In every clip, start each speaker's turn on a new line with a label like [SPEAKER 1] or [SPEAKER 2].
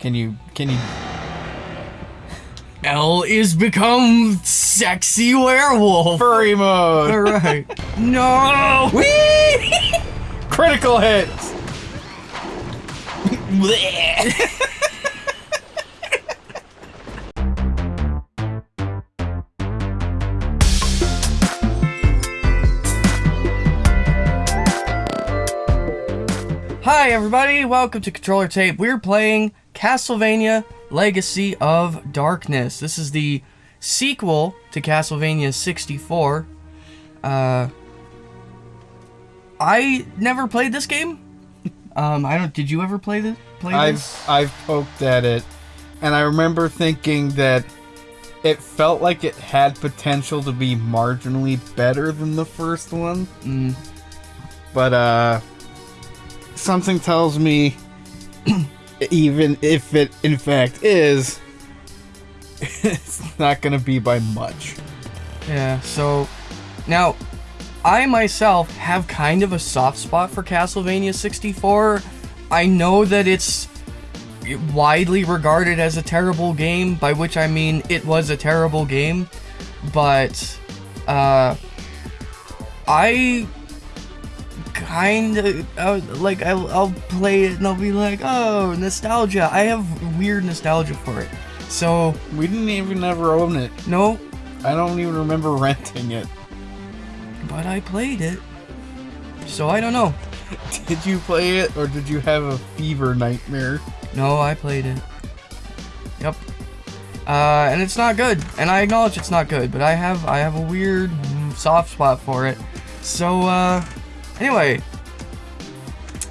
[SPEAKER 1] Can you can you
[SPEAKER 2] L is become sexy werewolf.
[SPEAKER 1] furry mode?
[SPEAKER 2] All right. No.
[SPEAKER 1] Whee! Critical hits.
[SPEAKER 2] Hi everybody, welcome to Controller Tape. We're playing Castlevania Legacy of Darkness. This is the sequel to Castlevania 64. Uh I never played this game. Um I don't did you ever play this play this?
[SPEAKER 1] I've I've poked at it, and I remember thinking that it felt like it had potential to be marginally better than the first one.
[SPEAKER 2] Mm,
[SPEAKER 1] But uh, something tells me, even if it in fact is, it's not gonna be by much.
[SPEAKER 2] yeah, so now I myself have kind of a soft spot for Castlevania 64. I know that it's widely regarded as a terrible game, by which I mean it was a terrible game, but uh, I kind of uh, like I'll, I'll play it and I'll be like, oh, nostalgia. I have weird nostalgia for it. So
[SPEAKER 1] We didn't even ever own it.
[SPEAKER 2] no,
[SPEAKER 1] I don't even remember renting it.
[SPEAKER 2] but I played it. So I don't know.
[SPEAKER 1] Did you play it, or did you have a fever nightmare?
[SPEAKER 2] No, I played it. Yep. Uh, and it's not good, and I acknowledge it's not good, but I have I have a weird mm, soft spot for it. So uh, anyway,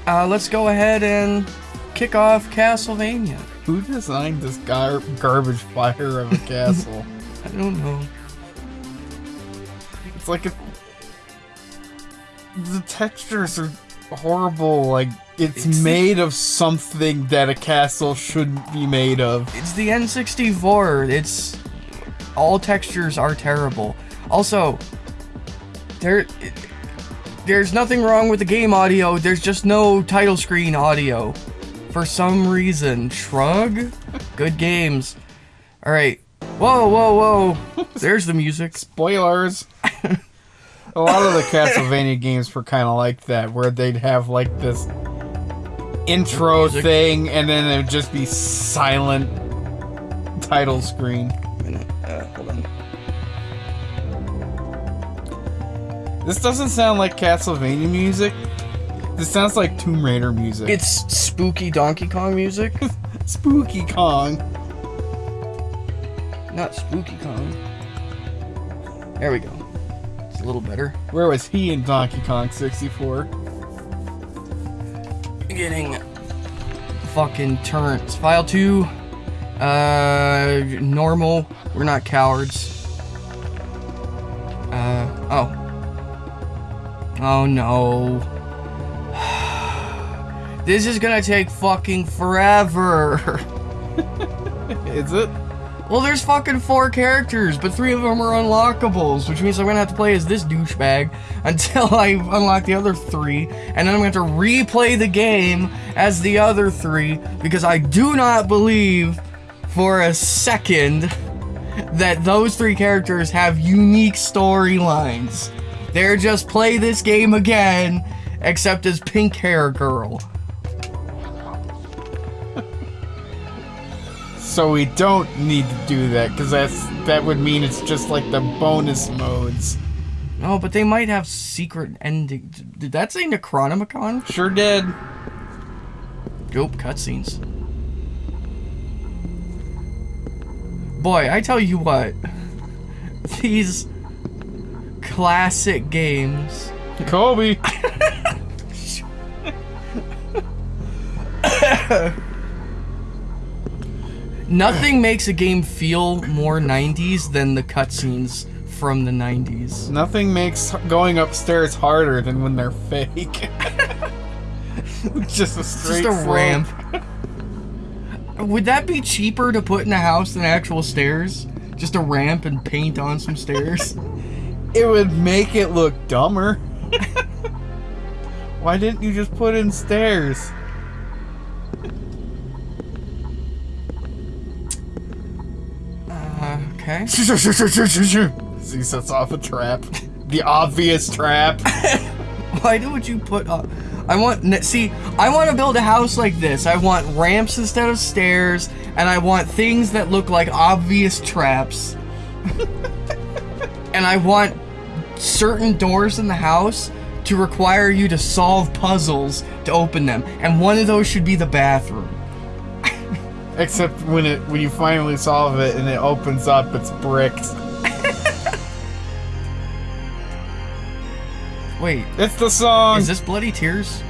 [SPEAKER 2] uh, let's go ahead and kick off Castlevania.
[SPEAKER 1] Who designed this gar- garbage fire of a castle?
[SPEAKER 2] I don't know.
[SPEAKER 1] it's like a. The textures are horrible. Like it's,
[SPEAKER 2] It's-
[SPEAKER 1] made of something that a castle shouldn't be made of.
[SPEAKER 2] It's the N64. It's all textures are terrible. Also, there there's nothing wrong with the game audio. There's just no title screen audio. For some reason, shrug. Good games. All right. Whoa, whoa, whoa. There's the music.
[SPEAKER 1] Spoilers. a lot of the Castlevania games were kind of like that, where they'd have like this intro
[SPEAKER 2] Music.
[SPEAKER 1] thing, and then it'd just be silent title screen.
[SPEAKER 2] Uh,
[SPEAKER 1] This doesn't sound like Castlevania music. This sounds like Tomb Raider music.
[SPEAKER 2] It's spooky Donkey Kong music.
[SPEAKER 1] Spooky Kong.
[SPEAKER 2] Not Spooky Kong. There we go. It's a little better.
[SPEAKER 1] Where was he in Donkey Kong 64?
[SPEAKER 2] getting fucking turns. File 2, uh, normal. We're not cowards. Uh, oh. Oh no. This is gonna take fucking forever.
[SPEAKER 1] Is it?
[SPEAKER 2] Well, there's fucking four characters, but three of them are unlockables, which means I'm gonna have to play as this douchebag until I unlock the other three, and then I'm gonna have to replay the game as the other three, because I do not believe for a second that those three characters have unique storylines. They're just play this game again, except as pink hair girl.
[SPEAKER 1] So we don't need to do that because that's that would mean it's just like the bonus modes.
[SPEAKER 2] No, but they might have secret ending. Did that say Necronomicon?
[SPEAKER 1] Sure did.
[SPEAKER 2] Nope, cutscenes. Boy, I tell you what. These classic games.
[SPEAKER 1] Kobe.
[SPEAKER 2] Nothing makes a game feel more 90s than the cutscenes from the 90s.
[SPEAKER 1] Nothing makes going upstairs harder than when they're fake. just a straight
[SPEAKER 2] Just a ramp. Would that be cheaper to put in a house than actual stairs? Just a ramp and paint on some stairs?
[SPEAKER 1] It would make it look dumber. Why didn't you just put in stairs?
[SPEAKER 2] Uh, okay.
[SPEAKER 1] he sets off a trap. The obvious trap.
[SPEAKER 2] Why would you put up? I want see. I want to build a house like this. I want ramps instead of stairs, and I want things that look like obvious traps and I want certain doors in the house to require you to solve puzzles to open them, and one of those should be the bathroom.
[SPEAKER 1] Except when it when you finally solve it and it opens up, it's bricked.
[SPEAKER 2] Wait,
[SPEAKER 1] It's the song.
[SPEAKER 2] is this Bloody Tears?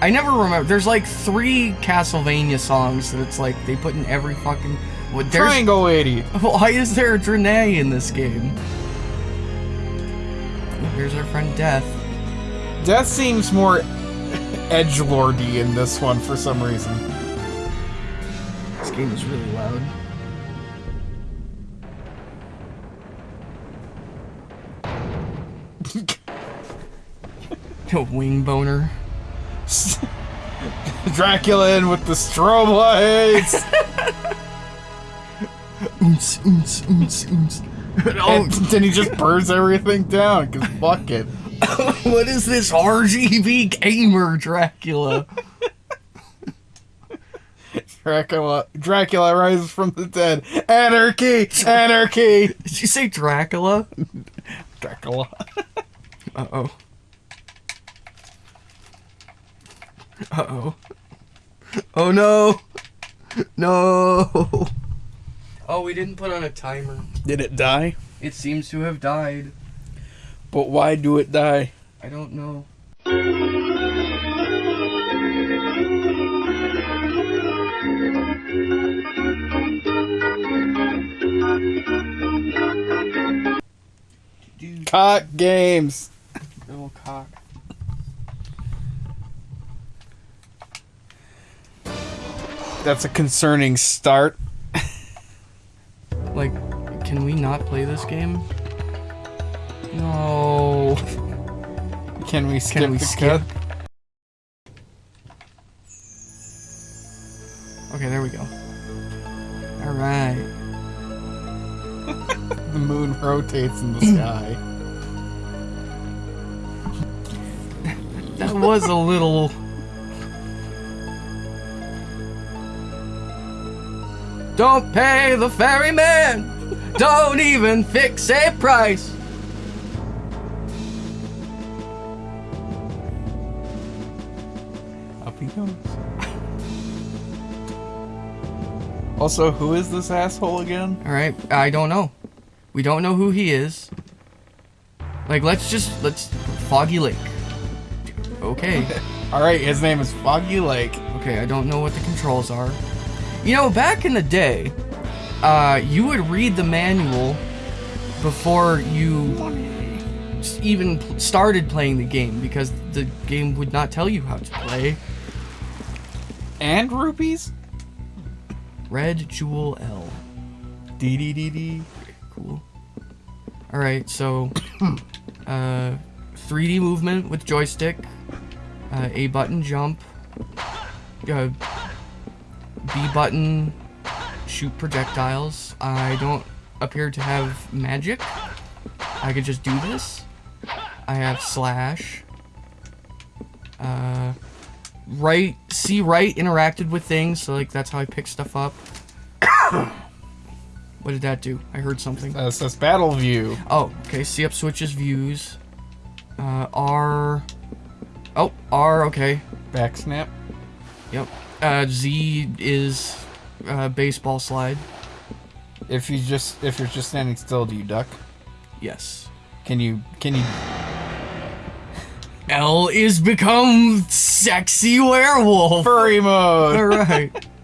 [SPEAKER 2] I never remember. There's like three Castlevania songs that it's like they put in every fucking. There's,
[SPEAKER 1] Triangle Lady.
[SPEAKER 2] Why is there a Draenei in this game? Here's our friend Death.
[SPEAKER 1] Death seems more edge lordy in this one for some reason.
[SPEAKER 2] This game is really loud. A wing boner.
[SPEAKER 1] Dracula in with the strobe lights.
[SPEAKER 2] Oons, oons, oons, oons. Oh,
[SPEAKER 1] and then he just burns everything down. Cause fuck it.
[SPEAKER 2] what is this RGB gamer Dracula?
[SPEAKER 1] Dracula. Dracula rises from the dead. Anarchy. Anarchy.
[SPEAKER 2] Did you say Dracula?
[SPEAKER 1] Dracula.
[SPEAKER 2] Uh oh. Uh oh. Oh no! No! Oh, we didn't put on a timer.
[SPEAKER 1] Did it die?
[SPEAKER 2] It seems to have died.
[SPEAKER 1] But why do it die?
[SPEAKER 2] I don't know.
[SPEAKER 1] Cock games.
[SPEAKER 2] little cock.
[SPEAKER 1] That's a concerning start.
[SPEAKER 2] Like, can we not play this game? No.
[SPEAKER 1] Can we skip
[SPEAKER 2] Can we
[SPEAKER 1] the
[SPEAKER 2] skip? Okay, there we go. Alright.
[SPEAKER 1] The moon rotates in the sky.
[SPEAKER 2] That was a little. Don't pay the ferryman! Don't even fix a price!
[SPEAKER 1] Up he goes. Also, who is this asshole again?
[SPEAKER 2] Alright, I don't know. We don't know who he is. Like, let's just. Let's. Foggy Lake. Okay.
[SPEAKER 1] Alright, his name is Foggy Lake.
[SPEAKER 2] Okay, I don't know what the controls are. You know, back in the day, uh, you would read the manual before you even started playing the game because the game would not tell you how to play.
[SPEAKER 1] And rupees?
[SPEAKER 2] Red Jewel L.
[SPEAKER 1] Dee dee dee dee.
[SPEAKER 2] Cool. Alright, so uh 3D movement with joystick, uh, A button jump, uh, B button shoot projectiles. I don't appear to have magic. I could just do this. I have slash. Uh, right, C right interacted with things, so like that's how I pick stuff up. what did that do? I heard something.
[SPEAKER 1] That says Battle View.
[SPEAKER 2] Oh, okay. C up switches views. Uh, R. Oh, R. Okay.
[SPEAKER 1] Back snap.
[SPEAKER 2] Yep. Uh, Z is uh, baseball slide.
[SPEAKER 1] If you just if you're just standing still, do you duck?
[SPEAKER 2] Yes.
[SPEAKER 1] Can you can you
[SPEAKER 2] L is become sexy werewolf.
[SPEAKER 1] furry mode?
[SPEAKER 2] All right.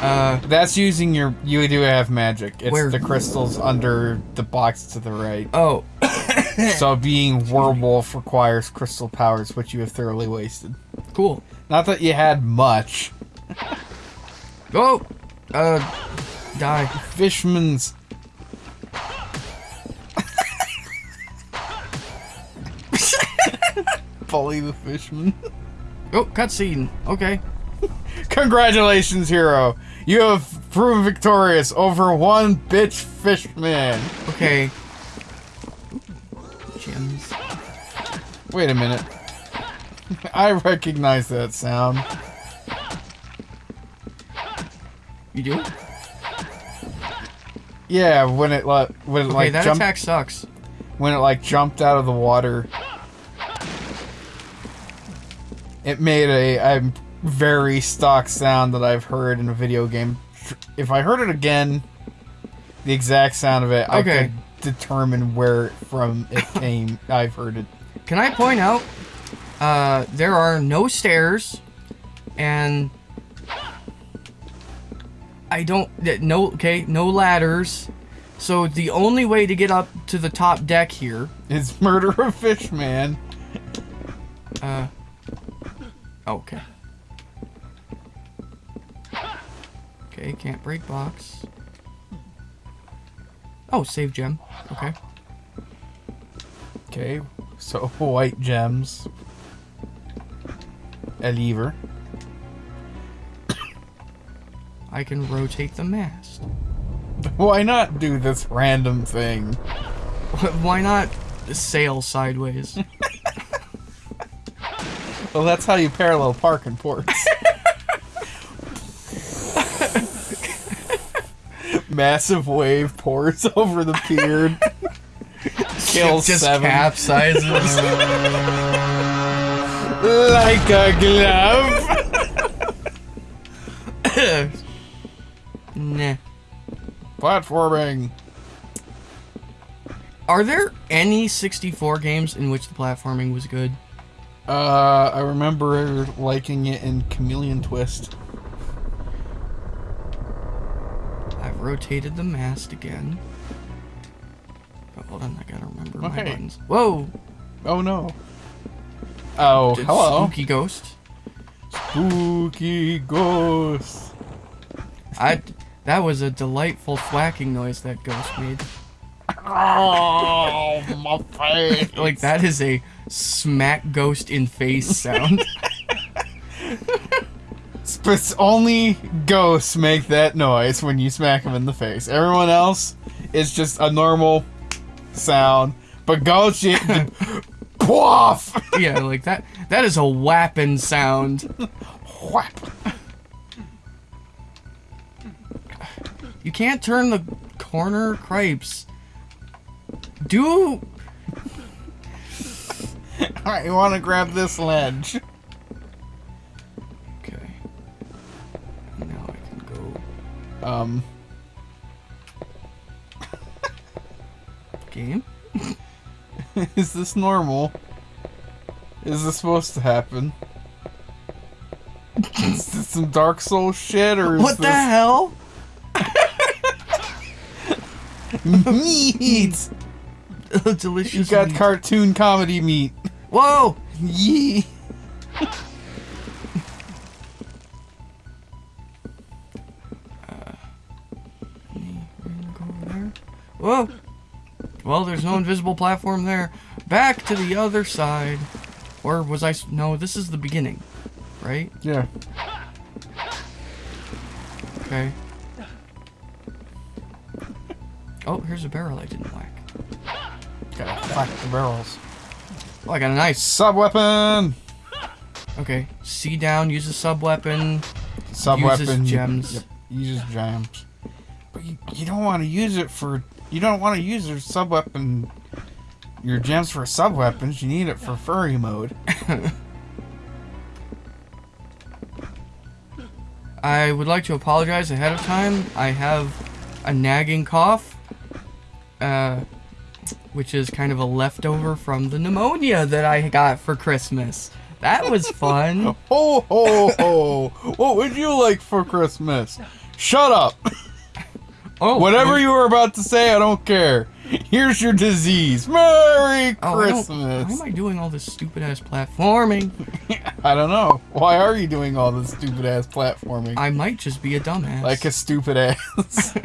[SPEAKER 2] Uh,
[SPEAKER 1] That's using your you do have magic. It's
[SPEAKER 2] Where?
[SPEAKER 1] the crystals under the box to the right.
[SPEAKER 2] oh,
[SPEAKER 1] So being werewolf requires crystal powers, which you have thoroughly wasted.
[SPEAKER 2] cool.
[SPEAKER 1] Not that you had much.
[SPEAKER 2] Oh, uh, die.
[SPEAKER 1] Fishman's. Bully the fishman.
[SPEAKER 2] Oh, cutscene. Okay.
[SPEAKER 1] Congratulations, hero. You have proven victorious over one bitch fishman.
[SPEAKER 2] Okay. Gems.
[SPEAKER 1] Wait a minute. I recognize that sound.
[SPEAKER 2] You do?
[SPEAKER 1] Yeah, when it like when it
[SPEAKER 2] Okay,
[SPEAKER 1] like
[SPEAKER 2] that
[SPEAKER 1] jumped
[SPEAKER 2] attack sucks.
[SPEAKER 1] when it like jumped out of the water. It made a, a very stock sound that I've heard in a video game. If I heard it again, the exact sound of it, I could determine where from it came. I've heard it.
[SPEAKER 2] Can I point out, uh, there are no stairs, and I don't, no, okay, no ladders. So the only way to get up to the top deck here
[SPEAKER 1] is murder of fish man.
[SPEAKER 2] uh, okay. Okay, can't break box. Oh, save gem. Okay.
[SPEAKER 1] Okay, so white gems. A lever.
[SPEAKER 2] I can rotate the mast.
[SPEAKER 1] Why not do this random thing?
[SPEAKER 2] Why not sail sideways?
[SPEAKER 1] Well, that's how you parallel park in ports. Massive wave pours over the pier. Kills
[SPEAKER 2] Just
[SPEAKER 1] seven.
[SPEAKER 2] capsizes.
[SPEAKER 1] like a glove.
[SPEAKER 2] Nah.
[SPEAKER 1] Platforming.
[SPEAKER 2] Are there any 64 games in which the platforming was good?
[SPEAKER 1] Uh, I remember liking it in Chameleon Twist.
[SPEAKER 2] I've rotated the mast again. Hold on, I gotta remember my
[SPEAKER 1] Okay.
[SPEAKER 2] buttons. Whoa!
[SPEAKER 1] Oh no. Oh,
[SPEAKER 2] Did
[SPEAKER 1] hello.
[SPEAKER 2] Spooky ghost.
[SPEAKER 1] Spooky ghost.
[SPEAKER 2] I. That was a delightful thwacking noise that ghost made.
[SPEAKER 1] Oh, my face.
[SPEAKER 2] Like that is a smack ghost in face sound.
[SPEAKER 1] But only ghosts make that noise when you smack them in the face. Everyone else is just a normal sound. But ghosts, you Poof!
[SPEAKER 2] yeah, like that. That is a whapping sound.
[SPEAKER 1] Whap.
[SPEAKER 2] You can't turn the corner cripes. Do
[SPEAKER 1] Alright, you want to grab this ledge?
[SPEAKER 2] okay. Now I can go
[SPEAKER 1] Um,
[SPEAKER 2] game.
[SPEAKER 1] is this normal? Is this supposed to happen? is this some Dark Souls shit, or is
[SPEAKER 2] What the
[SPEAKER 1] this
[SPEAKER 2] hell?
[SPEAKER 1] Meat?
[SPEAKER 2] Delicious.
[SPEAKER 1] You got
[SPEAKER 2] meat.
[SPEAKER 1] cartoon comedy meat.
[SPEAKER 2] Whoa!
[SPEAKER 1] Yee.
[SPEAKER 2] Go. Whoa! Well, there's no invisible platform there. Back to the other side. Or was I... No, this is the beginning, right?
[SPEAKER 1] Yeah.
[SPEAKER 2] Okay. Oh, here's a barrel I didn't whack.
[SPEAKER 1] Gotta whack the barrels.
[SPEAKER 2] Oh, I got a nice.
[SPEAKER 1] Sub weapon.
[SPEAKER 2] Okay, C down, use a sub weapon.
[SPEAKER 1] Sub
[SPEAKER 2] Uses
[SPEAKER 1] weapon.
[SPEAKER 2] gems.
[SPEAKER 1] Yep. Uses gems. But you, you don't want to use it for. You don't want to use your sub weapon. Your gems for sub weapons. You need it for furry mode.
[SPEAKER 2] I would like to apologize ahead of time. I have a nagging cough, uh, which is kind of a leftover from the pneumonia that I got for Christmas. That was fun.
[SPEAKER 1] Ho ho ho! what would you like for Christmas? Shut up!
[SPEAKER 2] Oh,
[SPEAKER 1] Whatever you were about to say, I don't care. Here's your disease. Merry
[SPEAKER 2] Oh,
[SPEAKER 1] Christmas.
[SPEAKER 2] Why am I doing all this stupid ass platforming?
[SPEAKER 1] I don't know. Why are you doing all this stupid ass platforming?
[SPEAKER 2] I might just be a dumbass.
[SPEAKER 1] like a stupid ass.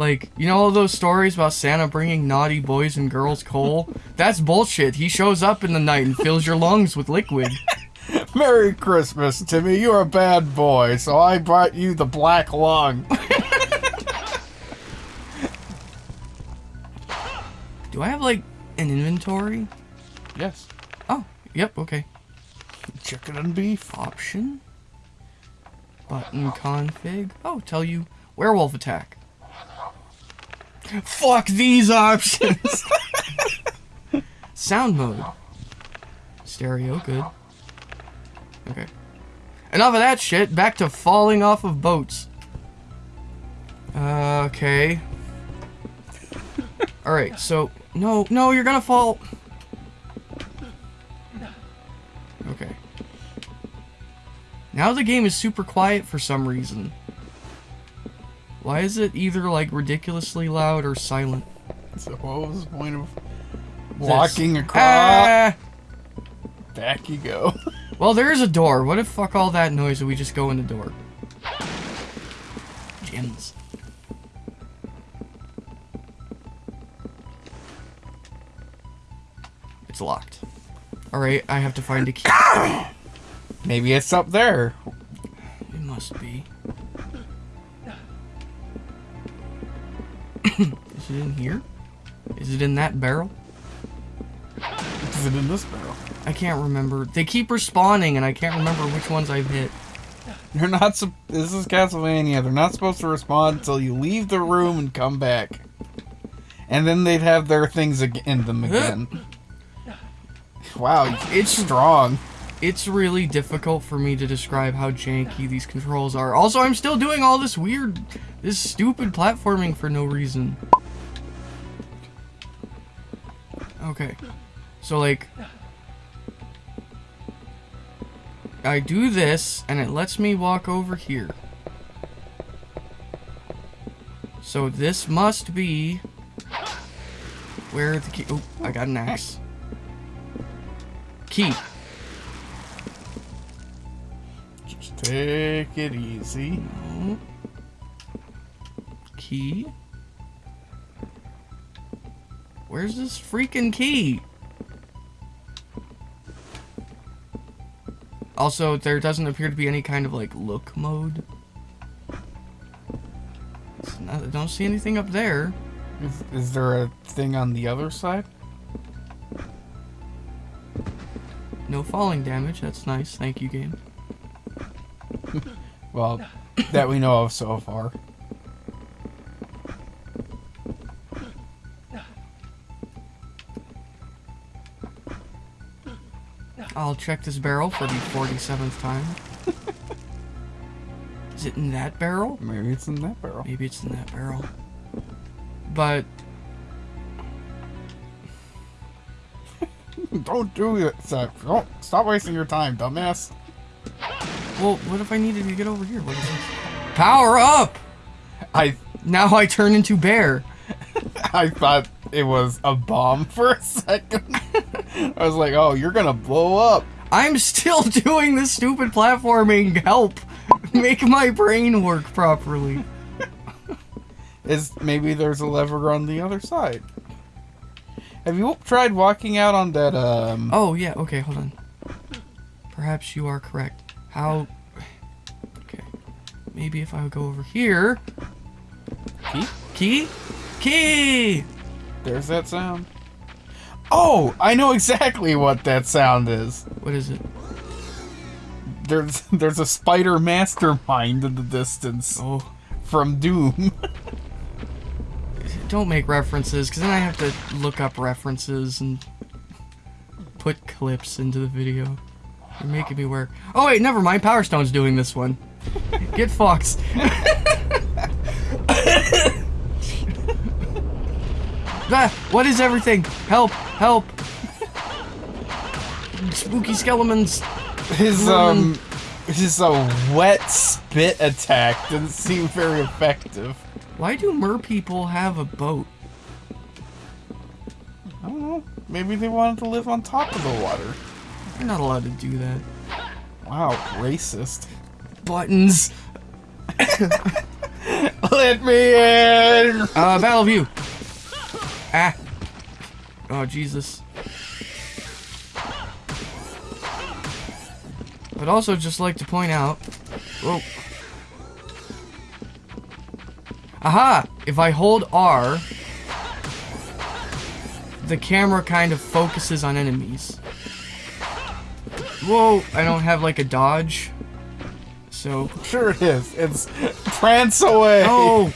[SPEAKER 2] Like, you know all those stories about Santa bringing naughty boys and girls coal? That's bullshit. He shows up in the night and fills your lungs with liquid.
[SPEAKER 1] Merry Christmas, Timmy. You're a bad boy, so I brought you the black lung.
[SPEAKER 2] Do I have like an inventory?
[SPEAKER 1] yes.
[SPEAKER 2] Oh, yep, okay.
[SPEAKER 1] Chicken and beef.
[SPEAKER 2] Option. Button config. Oh, tell you werewolf attack. Fuck these options. Sound mode. Stereo, good. Okay. Enough of that shit. Back to falling off of boats. Uh, okay. Alright, so... No, no, you're gonna fall. Okay. Now the game is super quiet for some reason. Why is it either like ridiculously loud or silent?
[SPEAKER 1] So what was the point of walking
[SPEAKER 2] This-
[SPEAKER 1] across?
[SPEAKER 2] Ah!
[SPEAKER 1] Back you go.
[SPEAKER 2] Well, there is a door. What if fuck all that noise and we just go in the door? Gems. It's locked. Alright, I have to find a key.
[SPEAKER 1] Maybe it's up there.
[SPEAKER 2] It in here? Is it in that barrel?
[SPEAKER 1] Is it in this barrel?
[SPEAKER 2] I can't remember. They keep respawning and I can't remember which ones I've hit.
[SPEAKER 1] They're not. This is Castlevania. They're not supposed to respond until you leave the room and come back, and then they'd have their things in them again. wow, it's strong.
[SPEAKER 2] It's really difficult for me to describe how janky these controls are. Also, I'm still doing all this weird, this stupid platforming for no reason. Okay. So, like... I do this, and it lets me walk over here. So this must be... Where the key... Oh, I got an axe. Key.
[SPEAKER 1] Just take it easy.
[SPEAKER 2] No. Key. Where's this freaking key? Also, there doesn't appear to be any kind of like look mode. Not- I don't see anything up there.
[SPEAKER 1] Is, is there a thing on the other side?
[SPEAKER 2] No falling damage. That's nice. Thank you, game.
[SPEAKER 1] Well, that we know of so far.
[SPEAKER 2] I'll check this barrel for the 47th time. Is it in that barrel?
[SPEAKER 1] Maybe it's in that barrel.
[SPEAKER 2] Maybe it's in that barrel. But
[SPEAKER 1] Don't do it. Stop. Don't stop wasting your time, dumbass.
[SPEAKER 2] well, what if I needed to get over here? What is this? Power up!
[SPEAKER 1] I
[SPEAKER 2] Now I turn into bear.
[SPEAKER 1] I thought it was a bomb for a second. I was like, oh, you're gonna blow up.
[SPEAKER 2] I'm still doing this stupid platforming. Help! Make my brain work properly.
[SPEAKER 1] Is maybe there's a lever on the other side. Have you tried walking out on that um
[SPEAKER 2] Oh yeah. Okay, hold on. Perhaps you are correct. How? Okay. Maybe if I would go over here.
[SPEAKER 1] key?
[SPEAKER 2] Key? Key!
[SPEAKER 1] There's that sound. Oh, I know exactly what that sound is.
[SPEAKER 2] What is it?
[SPEAKER 1] There's there's a spider mastermind in the distance
[SPEAKER 2] Oh.
[SPEAKER 1] from Doom.
[SPEAKER 2] Don't make references, because then I have to look up references and put clips into the video. You're making me work. Oh wait, never mind. Power Stone's doing this one. Get fucked. ah, what is everything? Help! Help! Spooky skeletons.
[SPEAKER 1] His um his uh, wet spit attack didn't seem very effective.
[SPEAKER 2] Why do mer people have a boat?
[SPEAKER 1] I don't know. Maybe they wanted to live on top of the water.
[SPEAKER 2] You're not allowed to do that.
[SPEAKER 1] Wow, racist.
[SPEAKER 2] Buttons.
[SPEAKER 1] Let me in.
[SPEAKER 2] Uh, battle view. Ah. Oh, Jesus. I'd also just like to point out. Whoa. Aha! If I hold R, the camera kind of focuses on enemies. Whoa! I don't have like a dodge. So.
[SPEAKER 1] Sure it is. It's prance away.
[SPEAKER 2] Oh!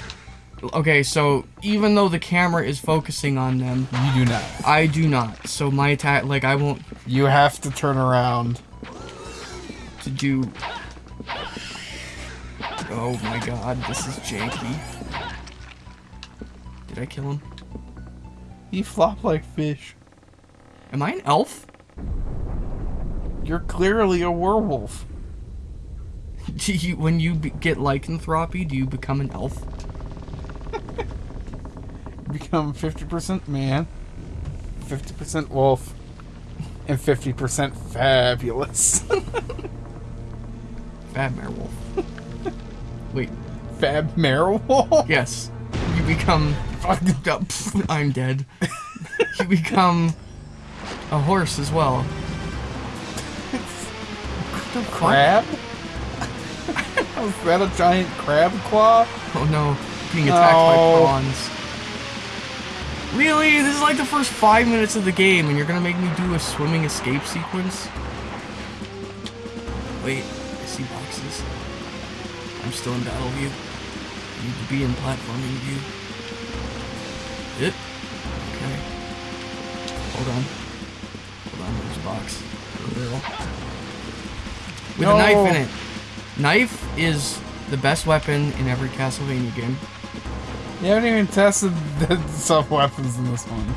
[SPEAKER 2] Okay, so even though the camera is focusing on them,
[SPEAKER 1] You do not.
[SPEAKER 2] I do not. So my attack, like, I won't
[SPEAKER 1] You have to turn around.
[SPEAKER 2] to do. Oh my god, this is janky. Did I kill him?
[SPEAKER 1] He flopped like fish.
[SPEAKER 2] Am I an elf?
[SPEAKER 1] You're clearly a werewolf.
[SPEAKER 2] Do you, when you get lycanthropy, do you become an elf?
[SPEAKER 1] Become 50% man, 50% wolf, and 50% fabulous.
[SPEAKER 2] Fab werewolf. Wait,
[SPEAKER 1] Fab werewolf?
[SPEAKER 2] yes. You become. Oh, I'm dead. you become a horse as well.
[SPEAKER 1] Crab? Was that a giant crab claw?
[SPEAKER 2] Oh no, being attacked by
[SPEAKER 1] No.
[SPEAKER 2] prawns. Really? This is like the first five minutes of the game, and you're gonna make me do a swimming escape sequence? Wait, I see boxes. I'm still in battle view. I need to be in platforming view. Yep. Okay. Hold on. Hold on, there's a box. With a knife in it. Knife is the best weapon in every Castlevania game.
[SPEAKER 1] You haven't even tested the sub weapons in this one.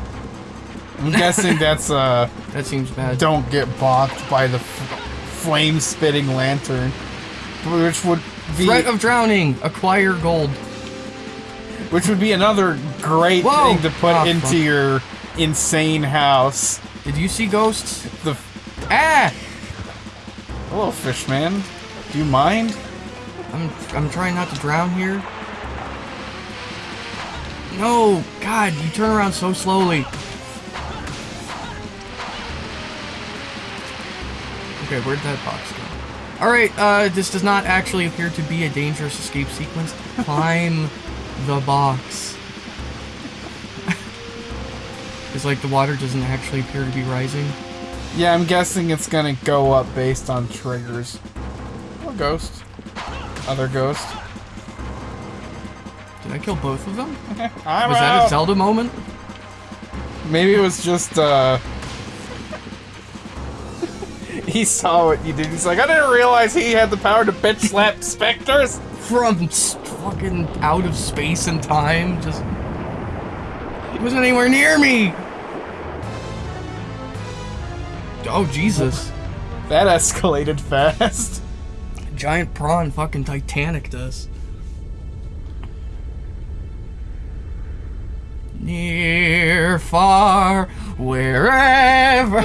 [SPEAKER 1] I'm guessing that's uh
[SPEAKER 2] That seems bad.
[SPEAKER 1] don't get balked by the flame spitting lantern, which would be
[SPEAKER 2] Threat of drowning. Acquire gold.
[SPEAKER 1] which would be another great
[SPEAKER 2] Whoa!
[SPEAKER 1] thing to put
[SPEAKER 2] Ah,
[SPEAKER 1] into
[SPEAKER 2] fuck.
[SPEAKER 1] your insane house.
[SPEAKER 2] Did you see ghosts?
[SPEAKER 1] The
[SPEAKER 2] Ah!
[SPEAKER 1] hello, fish man. Do you mind?
[SPEAKER 2] I'm I'm trying not to drown here. No, God, you turn around so slowly. Okay, where'd that box go? Alright, uh, this does not actually appear to be a dangerous escape sequence. Climb the box. It's like the water doesn't actually appear to be rising.
[SPEAKER 1] Yeah, I'm guessing it's gonna go up based on triggers. Or ghost. Other ghost.
[SPEAKER 2] Did I kill both of them?
[SPEAKER 1] I'm
[SPEAKER 2] Was that a. Zelda moment?
[SPEAKER 1] Maybe it was just uh He saw what you did. He's like, I didn't realize he had the power to bitch slap specters.
[SPEAKER 2] from fucking out of space and time. Just he wasn't anywhere near me. Oh Jesus!
[SPEAKER 1] That escalated fast.
[SPEAKER 2] Giant prawn, fucking Titanic does. Near, far, wherever.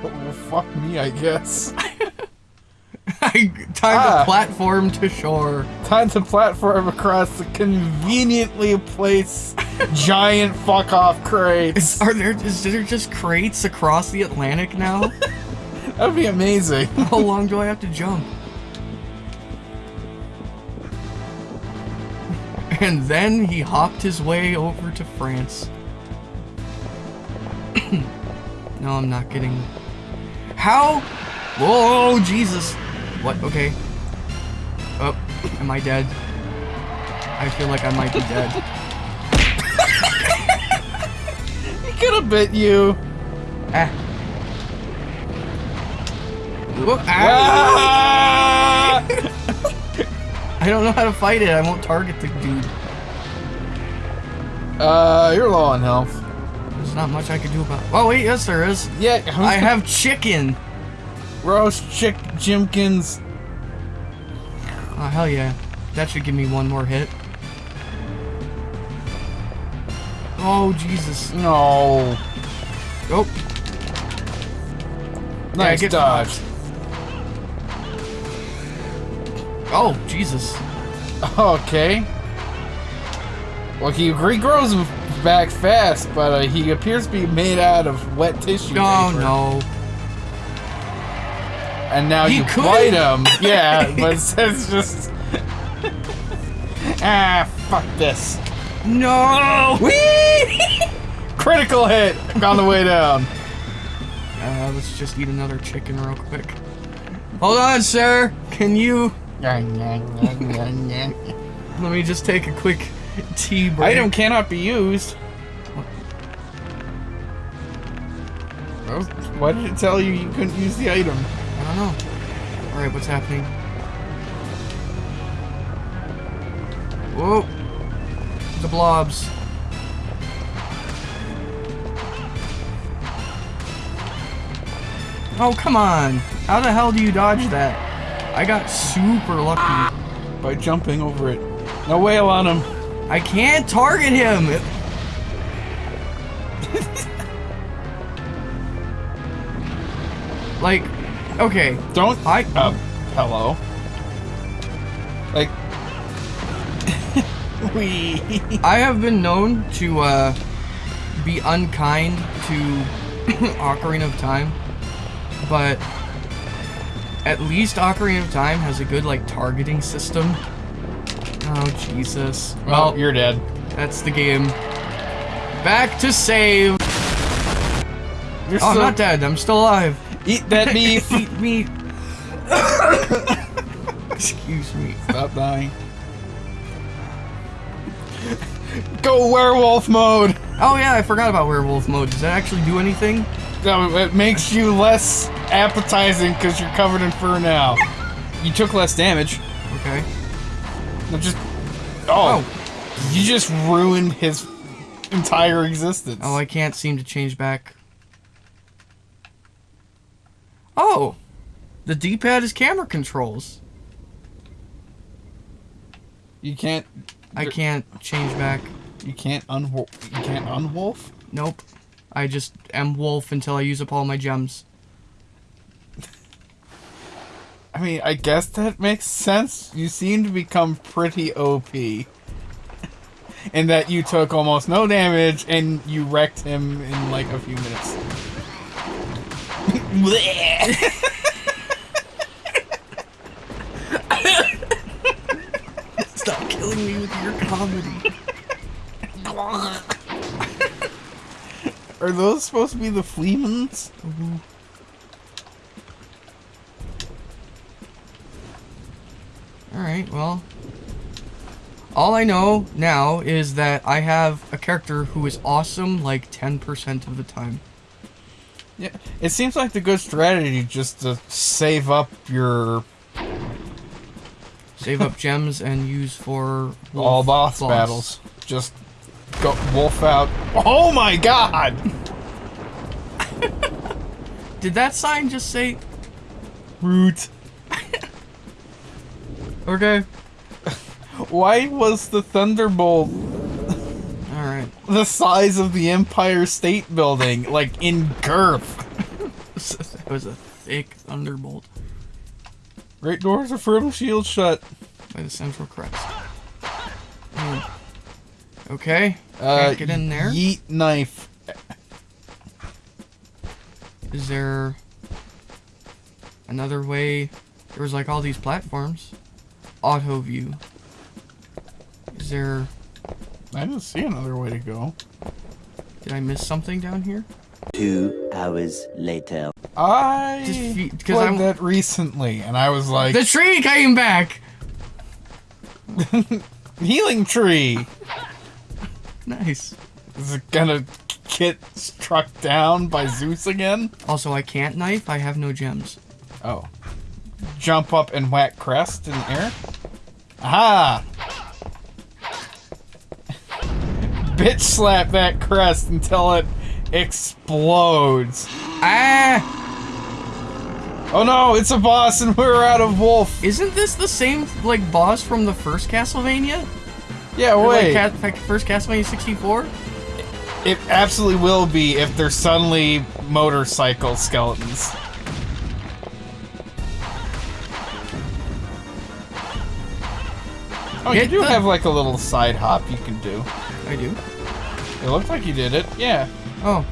[SPEAKER 1] well, fuck me, I guess.
[SPEAKER 2] I time
[SPEAKER 1] Ah.
[SPEAKER 2] to platform to shore.
[SPEAKER 1] Time to platform across the conveniently placed giant fuck off crates.
[SPEAKER 2] Are there is there just crates across the Atlantic now?
[SPEAKER 1] That'd be amazing.
[SPEAKER 2] How long do I have to jump? And then he hopped his way over to France. no, I'm not getting. How? Whoa, Jesus! What? Okay. Oh, am I dead? I feel like I might be dead.
[SPEAKER 1] He could have bit you.
[SPEAKER 2] Ah. Whoa, ah.
[SPEAKER 1] Ah!
[SPEAKER 2] I don't know how to fight it. I won't target the dude.
[SPEAKER 1] uh, you're low on health.
[SPEAKER 2] There's not much I can do about. It. Oh wait, yes there is.
[SPEAKER 1] Yeah,
[SPEAKER 2] I have chicken.
[SPEAKER 1] roast chick Jimkins.
[SPEAKER 2] Oh hell yeah, that should give me one more hit. Oh Jesus.
[SPEAKER 1] No.
[SPEAKER 2] Oh,
[SPEAKER 1] Nice
[SPEAKER 2] get
[SPEAKER 1] dodge.
[SPEAKER 2] Oh Jesus.
[SPEAKER 1] Okay. Well, he regrows back fast, but uh, he appears to be made out of wet tissue.
[SPEAKER 2] Oh
[SPEAKER 1] paper.
[SPEAKER 2] no.
[SPEAKER 1] And now
[SPEAKER 2] He
[SPEAKER 1] you
[SPEAKER 2] could.
[SPEAKER 1] bite him. Yeah, but it says just. ah, fuck this.
[SPEAKER 2] No! Whee!
[SPEAKER 1] Critical hit on the way down.
[SPEAKER 2] Uh, let's just eat another chicken real quick. Hold on, sir. Can you? Let me just take a quick tea break.
[SPEAKER 1] Item cannot be used. Well, Why did it tell you you couldn't use the item?
[SPEAKER 2] I don't know. All right, what's happening? Whoa! The blobs. Oh come on! How the hell do you dodge that? I got super lucky.
[SPEAKER 1] By jumping over it. No whale on him.
[SPEAKER 2] I can't target him. like, okay,
[SPEAKER 1] Don't.
[SPEAKER 2] I
[SPEAKER 1] Uh, hello. Like. we.
[SPEAKER 2] I have been known to uh, be unkind to Ocarina of Time, but at least Ocarina of Time has a good like targeting system. Oh Jesus!
[SPEAKER 1] Well,
[SPEAKER 2] Well,
[SPEAKER 1] you're dead.
[SPEAKER 2] that's the game. Back to save.
[SPEAKER 1] You're
[SPEAKER 2] Oh, I'm not dead. I'm still alive.
[SPEAKER 1] Eat that beef.
[SPEAKER 2] Eat meat. Excuse me.
[SPEAKER 1] Stop dying. Go werewolf mode.
[SPEAKER 2] Oh yeah, I forgot about werewolf mode. Does that actually do anything?
[SPEAKER 1] No, it makes you less appetizing because you're covered in fur now. You took less damage.
[SPEAKER 2] Okay.
[SPEAKER 1] No, just. Oh, oh, You just ruined his entire existence.
[SPEAKER 2] Oh, I can't seem to change back. Oh, the D-pad is camera controls.
[SPEAKER 1] you can't.
[SPEAKER 2] I can't change back.
[SPEAKER 1] You can't unwolf. You can't unwolf.
[SPEAKER 2] Nope. I just am wolf until I use up all my gems.
[SPEAKER 1] I mean, I guess that makes sense. You seem to become pretty OP. In that you took almost no damage and you wrecked him in like a few minutes.
[SPEAKER 2] Stop killing me with your comedy.
[SPEAKER 1] Are those supposed to be the Fleamans? Mm-hmm.
[SPEAKER 2] Alright, well. All I know now is that I have a character who is awesome like 10% of the time.
[SPEAKER 1] Yeah, it seems like the good strategy just to save up your
[SPEAKER 2] Save up gems and use for
[SPEAKER 1] all boss battles. Just go wolf out. Oh my god!
[SPEAKER 2] Did that sign just say
[SPEAKER 1] Root.
[SPEAKER 2] Okay.
[SPEAKER 1] Why was the Thunderbolt
[SPEAKER 2] Alright.
[SPEAKER 1] the size of the Empire State Building, like in girth?
[SPEAKER 2] that was a thick thunderbolt
[SPEAKER 1] Great doors are firm, shield shut.
[SPEAKER 2] by the central crest. Hmm. Okay.
[SPEAKER 1] Uh,
[SPEAKER 2] get in there.
[SPEAKER 1] Yeet knife.
[SPEAKER 2] Is there another way? There was like all these platforms. Auto view. Is there?
[SPEAKER 1] I didn't see another way to go.
[SPEAKER 2] Did I miss something down here?
[SPEAKER 3] Two hours later.
[SPEAKER 1] I
[SPEAKER 2] Just 'cause
[SPEAKER 1] played
[SPEAKER 2] I'm-
[SPEAKER 1] that recently, and I was like,
[SPEAKER 2] The tree came back.
[SPEAKER 1] healing tree.
[SPEAKER 2] Nice.
[SPEAKER 1] Is it gonna get struck down by Zeus again?
[SPEAKER 2] Also, I can't knife. I have no gems.
[SPEAKER 1] Oh. Jump up and whack crest in the air? Aha! Bitch slap that crest until it explodes.
[SPEAKER 2] Ah!
[SPEAKER 1] Oh no, it's a boss and we're out of wolf.
[SPEAKER 2] Isn't this the same like boss from the first Castlevania?
[SPEAKER 1] Yeah,
[SPEAKER 2] Or,
[SPEAKER 1] wait.
[SPEAKER 2] Like, Ca- first Castlevania 64?
[SPEAKER 1] it absolutely will be if they're suddenly motorcycle skeletons. Oh, you do have like a little side hop you can do.
[SPEAKER 2] I do.
[SPEAKER 1] It looked like you did it. Yeah.
[SPEAKER 2] Oh.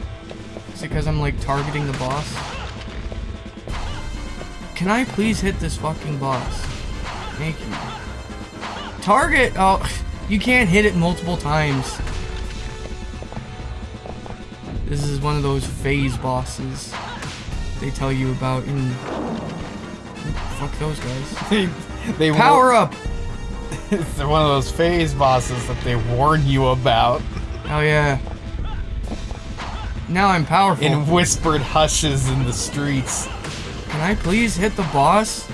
[SPEAKER 2] Is it because I'm like targeting the boss? Can I please hit this fucking boss? Thank you. Target! Oh, you can't hit it multiple times. This is one of those phase bosses they tell you about in. Fuck those guys.
[SPEAKER 1] They, they
[SPEAKER 2] Power up!
[SPEAKER 1] They're one of those phase bosses that they warn you about
[SPEAKER 2] Oh yeah. Now I'm powerful.
[SPEAKER 1] in whispered hushes in the streets.
[SPEAKER 2] Can I please hit the boss?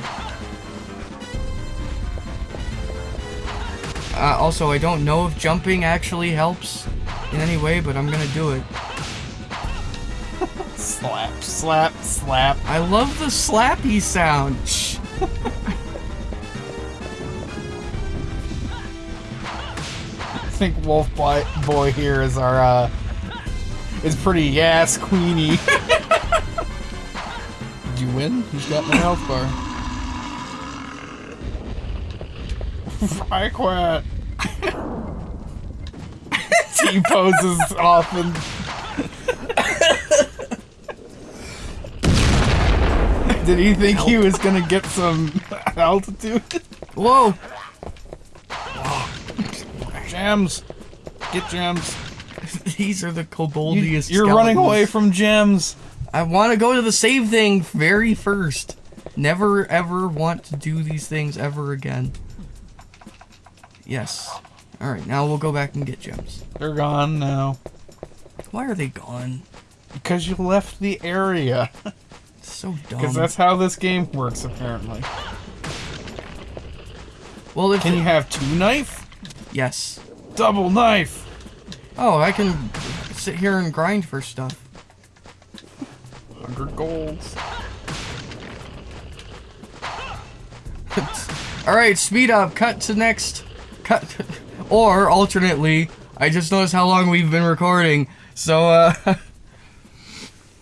[SPEAKER 2] Uh, also, I don't know if jumping actually helps in any way, but I'm gonna do it.
[SPEAKER 1] Slap, slap, slap.
[SPEAKER 2] I love the slappy sound.
[SPEAKER 1] think Wolf Boy, Boy here is our, uh, is pretty yes queenie. Did you win? He's got my health bar? I quit. he poses often. Did he think he was gonna get some altitude?
[SPEAKER 2] Whoa!
[SPEAKER 1] Gems. Get gems.
[SPEAKER 2] These are the
[SPEAKER 1] You,
[SPEAKER 2] koboldiest.
[SPEAKER 1] you're running away from gems.
[SPEAKER 2] I want to go to the save thing very first. Never ever want to do these things ever again. Yes. Alright, now we'll go back and get gems.
[SPEAKER 1] They're gone now.
[SPEAKER 2] Why are they gone?
[SPEAKER 1] Because you left the area.
[SPEAKER 2] So dumb.
[SPEAKER 1] Because that's how this game works, apparently.
[SPEAKER 2] well, if
[SPEAKER 1] Can you have two knife?
[SPEAKER 2] Yes.
[SPEAKER 1] Double knife.
[SPEAKER 2] Oh, I can sit here and grind for stuff.
[SPEAKER 1] 100 golds.
[SPEAKER 2] All right, speed up. Cut to next. Cut. Or alternately, I just noticed how long we've been recording, so uh,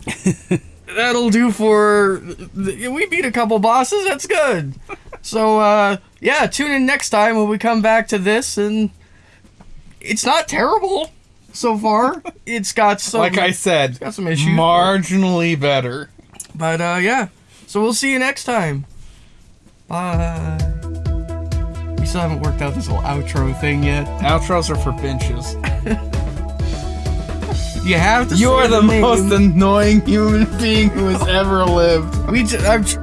[SPEAKER 2] that'll do for. We beat a couple bosses. That's good. So uh, yeah, tune in next time when we come back to this, and it's not terrible so far. It's got some.
[SPEAKER 1] Like I said,
[SPEAKER 2] got some issues,
[SPEAKER 1] marginally better.
[SPEAKER 2] But uh, yeah. So we'll see you next time. Bye. We still haven't worked out this whole outro thing yet.
[SPEAKER 1] Outros are for benches.
[SPEAKER 2] You have to.
[SPEAKER 1] You are the
[SPEAKER 2] name.
[SPEAKER 1] most annoying human being who has ever lived.
[SPEAKER 2] We just, tr-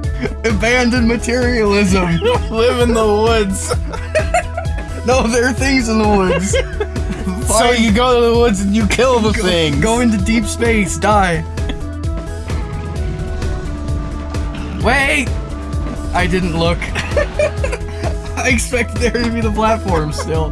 [SPEAKER 2] abandoned materialism.
[SPEAKER 1] Live in the woods.
[SPEAKER 2] No, there are things in the woods.
[SPEAKER 1] So you go to the woods and you kill the thing.
[SPEAKER 2] Go into deep space. Die. Wait. I didn't look. I expected there to be the platform still.